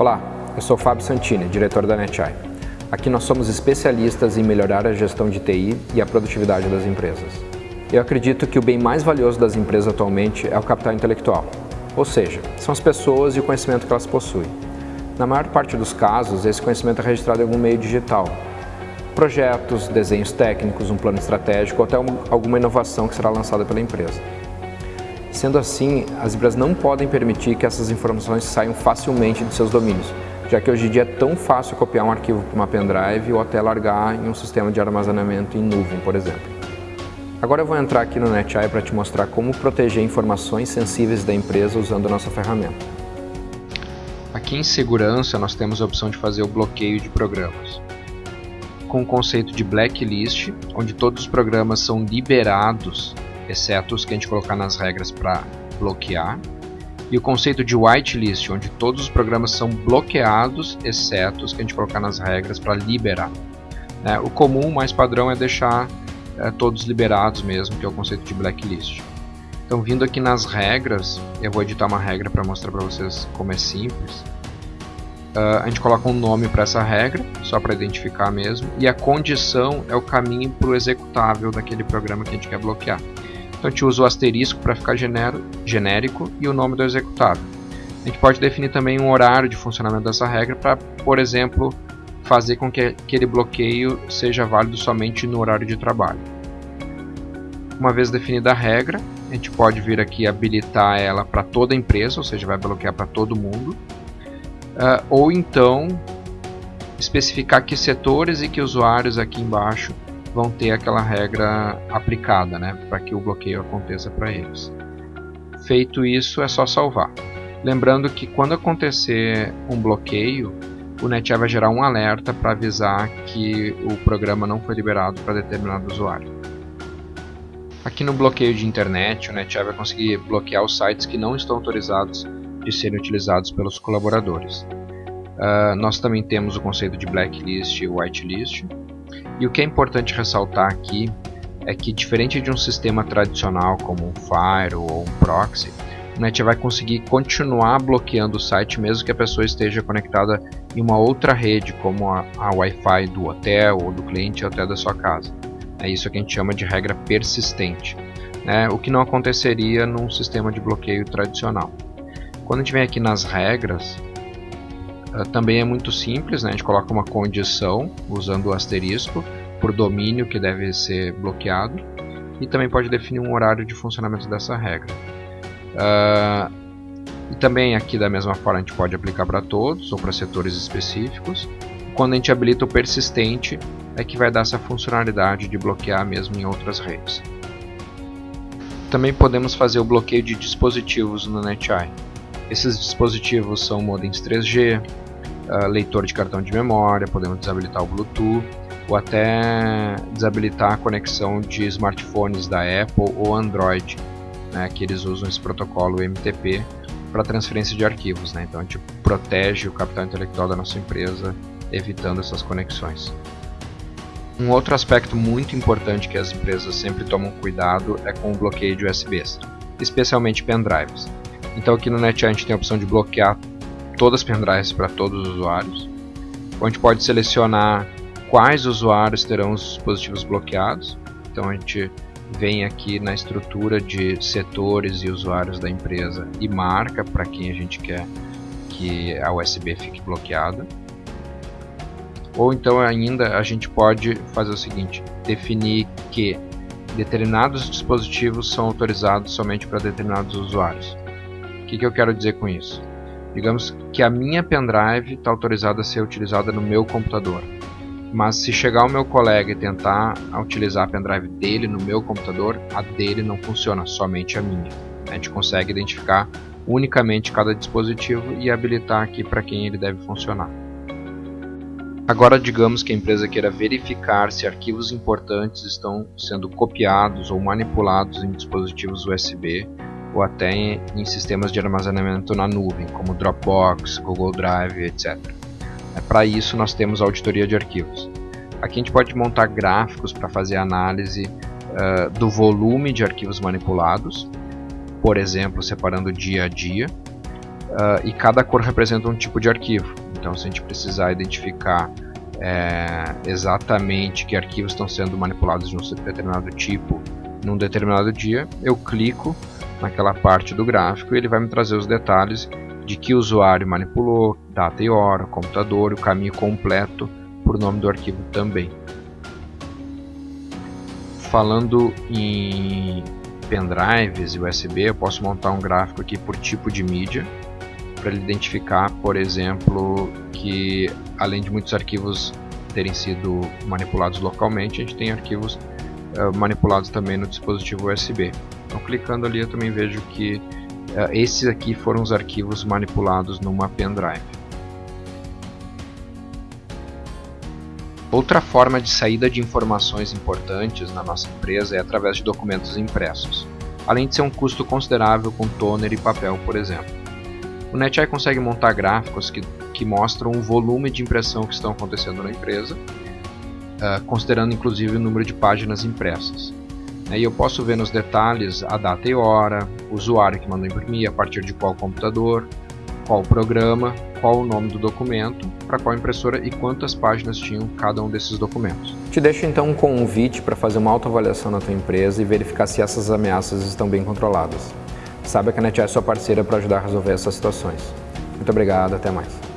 Olá, eu sou Fábio Santini, diretor da NetEye. Aqui nós somos especialistas em melhorar a gestão de TI e a produtividade das empresas. Eu acredito que o bem mais valioso das empresas atualmente é o capital intelectual, ou seja, são as pessoas e o conhecimento que elas possuem. Na maior parte dos casos, esse conhecimento é registrado em algum meio digital, projetos, desenhos técnicos, um plano estratégico ou até alguma inovação que será lançada pela empresa. Sendo assim, as empresas não podem permitir que essas informações saiam facilmente de seus domínios, já que hoje em dia é tão fácil copiar um arquivo para uma pendrive ou até largar em um sistema de armazenamento em nuvem, por exemplo. Agora eu vou entrar aqui no NetEye para te mostrar como proteger informações sensíveis da empresa usando a nossa ferramenta. Aqui em segurança nós temos a opção de fazer o bloqueio de programas. Com o conceito de blacklist, onde todos os programas são liberados exceto os que a gente colocar nas regras para bloquear, e o conceito de whitelist, onde todos os programas são bloqueados, exceto os que a gente colocar nas regras para liberar. É, o comum, mais padrão, é deixar é, todos liberados mesmo, que é o conceito de blacklist. Então, vindo aqui nas regras, eu vou editar uma regra para mostrar para vocês como é simples. Uh, a gente coloca um nome para essa regra, só para identificar mesmo, e a condição é o caminho para o executável daquele programa que a gente quer bloquear. Então a gente usa o asterisco para ficar genérico e o nome do executável. A gente pode definir também um horário de funcionamento dessa regra para, por exemplo, fazer com que aquele bloqueio seja válido somente no horário de trabalho. Uma vez definida a regra, a gente pode vir aqui habilitar ela para toda a empresa, ou seja, vai bloquear para todo mundo. Uh, ou então especificar que setores e que usuários aqui embaixo vão ter aquela regra aplicada, né, para que o bloqueio aconteça para eles. Feito isso, é só salvar. Lembrando que quando acontecer um bloqueio, o NetEye vai gerar um alerta para avisar que o programa não foi liberado para determinado usuário. Aqui no bloqueio de internet, o NetEye vai conseguir bloquear os sites que não estão autorizados de serem utilizados pelos colaboradores. Uh, nós também temos o conceito de blacklist e whitelist, e o que é importante ressaltar aqui é que, diferente de um sistema tradicional como um Firewall ou um Proxy, o NET vai conseguir continuar bloqueando o site mesmo que a pessoa esteja conectada em uma outra rede, como a, a Wi-Fi do hotel ou do cliente ou até da sua casa. É isso que a gente chama de regra persistente, né? o que não aconteceria num sistema de bloqueio tradicional. Quando a gente vem aqui nas regras, Uh, também é muito simples, né? a gente coloca uma condição usando o asterisco por domínio que deve ser bloqueado e também pode definir um horário de funcionamento dessa regra. Uh, e também aqui da mesma forma a gente pode aplicar para todos ou para setores específicos. Quando a gente habilita o persistente é que vai dar essa funcionalidade de bloquear mesmo em outras redes. Também podemos fazer o bloqueio de dispositivos no NetEye. Esses dispositivos são modems 3G, uh, leitor de cartão de memória, podemos desabilitar o Bluetooth ou até desabilitar a conexão de smartphones da Apple ou Android, né, que eles usam esse protocolo MTP para transferência de arquivos. Né? Então a gente protege o capital intelectual da nossa empresa, evitando essas conexões. Um outro aspecto muito importante que as empresas sempre tomam cuidado é com o bloqueio de USBs, especialmente pendrives. Então aqui no NetEye a gente tem a opção de bloquear todas as pendrives para todos os usuários. A gente pode selecionar quais usuários terão os dispositivos bloqueados. Então a gente vem aqui na estrutura de setores e usuários da empresa e marca para quem a gente quer que a USB fique bloqueada. Ou então ainda a gente pode fazer o seguinte, definir que determinados dispositivos são autorizados somente para determinados usuários que, que eu quero dizer com isso? Digamos que a minha pendrive está autorizada a ser utilizada no meu computador. Mas se chegar o meu colega e tentar utilizar a pendrive dele no meu computador, a dele não funciona, somente a minha. A gente consegue identificar unicamente cada dispositivo e habilitar aqui para quem ele deve funcionar. Agora digamos que a empresa queira verificar se arquivos importantes estão sendo copiados ou manipulados em dispositivos USB ou até em, em sistemas de armazenamento na nuvem, como Dropbox, Google Drive, etc. É, Para isso, nós temos a auditoria de arquivos. Aqui a gente pode montar gráficos para fazer análise uh, do volume de arquivos manipulados, por exemplo, separando dia a dia, uh, e cada cor representa um tipo de arquivo. Então, se a gente precisar identificar é, exatamente que arquivos estão sendo manipulados de um determinado tipo num determinado dia, eu clico naquela parte do gráfico e ele vai me trazer os detalhes de que usuário manipulou, data e hora, computador, o caminho completo por nome do arquivo também. Falando em pendrives e USB, eu posso montar um gráfico aqui por tipo de mídia para ele identificar, por exemplo, que além de muitos arquivos terem sido manipulados localmente, a gente tem arquivos uh, manipulados também no dispositivo USB. Então, clicando ali, eu também vejo que uh, esses aqui foram os arquivos manipulados numa pendrive. Outra forma de saída de informações importantes na nossa empresa é através de documentos impressos, além de ser um custo considerável com toner e papel, por exemplo. O NetEye consegue montar gráficos que, que mostram o volume de impressão que estão acontecendo na empresa, uh, considerando inclusive o número de páginas impressas. E eu posso ver nos detalhes a data e hora, o usuário que mandou imprimir, a partir de qual computador, qual programa, qual o nome do documento, para qual impressora e quantas páginas tinham cada um desses documentos. Te deixo então um convite para fazer uma autoavaliação na tua empresa e verificar se essas ameaças estão bem controladas. Saiba que a NetEye é sua parceira para ajudar a resolver essas situações. Muito obrigado, até mais.